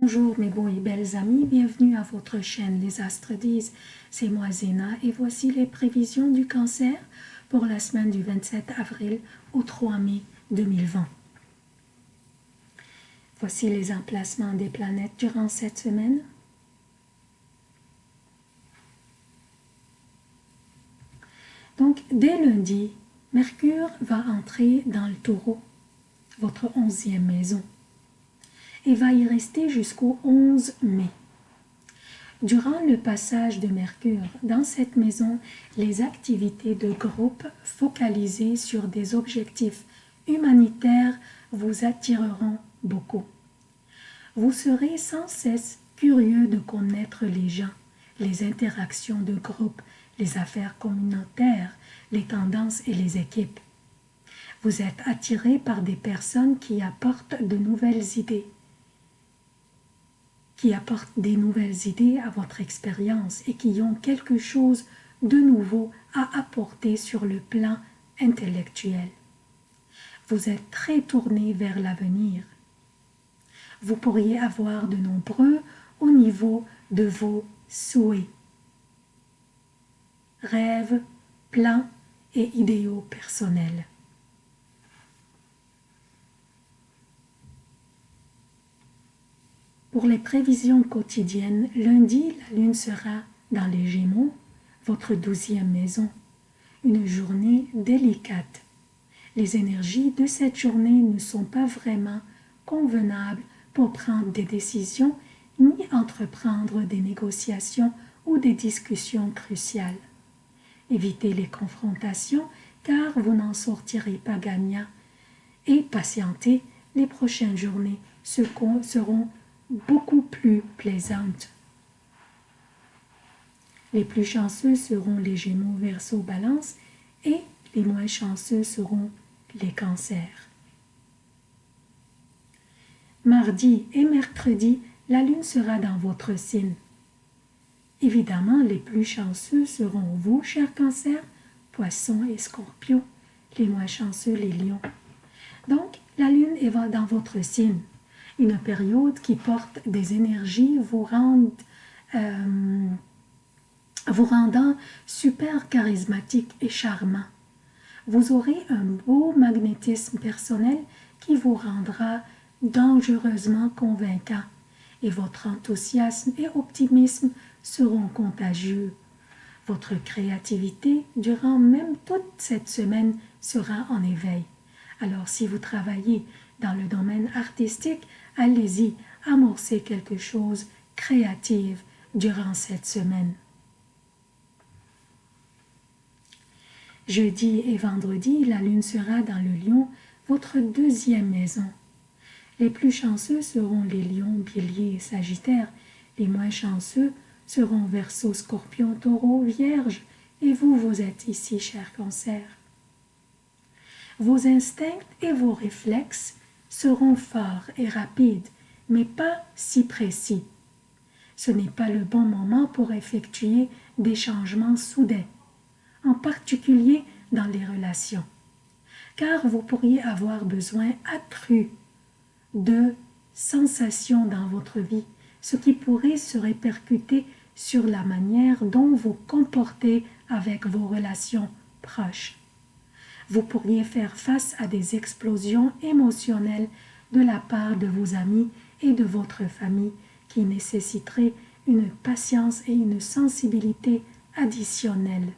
Bonjour mes beaux et belles amis, bienvenue à votre chaîne Les Astres disent, c'est moi Zéna et voici les prévisions du cancer pour la semaine du 27 avril au 3 mai 2020. Voici les emplacements des planètes durant cette semaine. Donc dès lundi, Mercure va entrer dans le taureau, votre onzième maison et va y rester jusqu'au 11 mai. Durant le passage de Mercure dans cette maison, les activités de groupe focalisées sur des objectifs humanitaires vous attireront beaucoup. Vous serez sans cesse curieux de connaître les gens, les interactions de groupe, les affaires communautaires, les tendances et les équipes. Vous êtes attiré par des personnes qui apportent de nouvelles idées, qui apportent des nouvelles idées à votre expérience et qui ont quelque chose de nouveau à apporter sur le plan intellectuel. Vous êtes très tourné vers l'avenir. Vous pourriez avoir de nombreux au niveau de vos souhaits, rêves, plans et idéaux personnels. Pour les prévisions quotidiennes, lundi, la lune sera dans les Gémeaux, votre douzième maison. Une journée délicate. Les énergies de cette journée ne sont pas vraiment convenables pour prendre des décisions ni entreprendre des négociations ou des discussions cruciales. Évitez les confrontations car vous n'en sortirez pas gagnant et patientez, les prochaines journées seront beaucoup plus plaisante. Les plus chanceux seront les Gémeaux, Verseau, Balance et les moins chanceux seront les Cancers. Mardi et mercredi, la Lune sera dans votre signe. Évidemment, les plus chanceux seront vous, chers Cancer, Poissons et Scorpions, les moins chanceux, les Lions. Donc, la Lune est dans votre signe une période qui porte des énergies vous, euh, vous rendant super charismatique et charmant. Vous aurez un beau magnétisme personnel qui vous rendra dangereusement convaincant et votre enthousiasme et optimisme seront contagieux. Votre créativité durant même toute cette semaine sera en éveil. Alors si vous travaillez dans le domaine artistique, allez-y, amorcez quelque chose créatif durant cette semaine. Jeudi et vendredi, la lune sera dans le lion, votre deuxième maison. Les plus chanceux seront les lions, béliers et sagittaires. Les moins chanceux seront verso, scorpion, taureau, vierge. Et vous, vous êtes ici, cher cancer. Vos instincts et vos réflexes seront forts et rapides, mais pas si précis. Ce n'est pas le bon moment pour effectuer des changements soudains, en particulier dans les relations, car vous pourriez avoir besoin accru de sensations dans votre vie, ce qui pourrait se répercuter sur la manière dont vous comportez avec vos relations proches vous pourriez faire face à des explosions émotionnelles de la part de vos amis et de votre famille qui nécessiteraient une patience et une sensibilité additionnelle.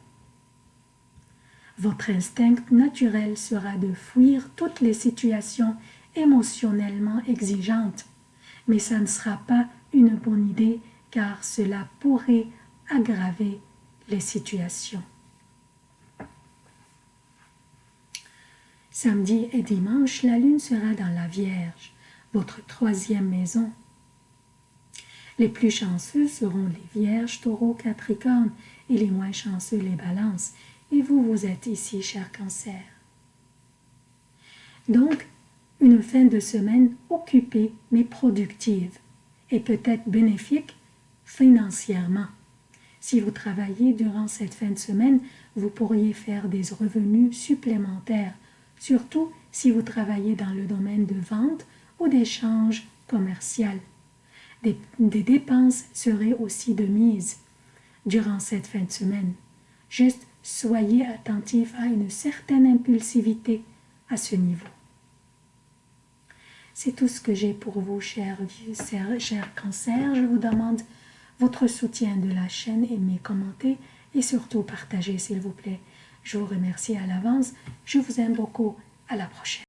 Votre instinct naturel sera de fuir toutes les situations émotionnellement exigeantes, mais ça ne sera pas une bonne idée car cela pourrait aggraver les situations. Samedi et dimanche, la lune sera dans la Vierge, votre troisième maison. Les plus chanceux seront les Vierges, Taureaux, Capricorne et les moins chanceux les Balances. Et vous, vous êtes ici, cher Cancer. Donc, une fin de semaine occupée mais productive et peut-être bénéfique financièrement. Si vous travaillez durant cette fin de semaine, vous pourriez faire des revenus supplémentaires surtout si vous travaillez dans le domaine de vente ou d'échange commercial. des, dépenses seraient aussi de mise durant cette fin de semaine. Juste soyez attentif à une certaine impulsivité à ce niveau. C'est tout ce que j'ai pour vous, chers, chers cancers. Je vous demande votre soutien de la chaîne, aimez, commentez et surtout partagez s'il vous plaît. Je vous remercie à l'avance. Je vous aime beaucoup. À la prochaine.